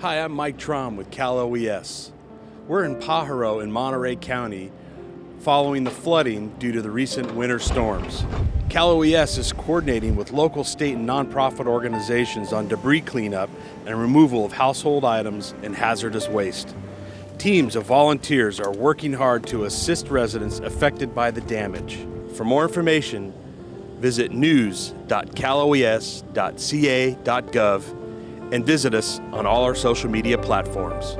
Hi, I'm Mike Trom with Cal OES. We're in Pajaro in Monterey County following the flooding due to the recent winter storms. Cal OES is coordinating with local, state, and nonprofit organizations on debris cleanup and removal of household items and hazardous waste. Teams of volunteers are working hard to assist residents affected by the damage. For more information, visit news.caloes.ca.gov and visit us on all our social media platforms.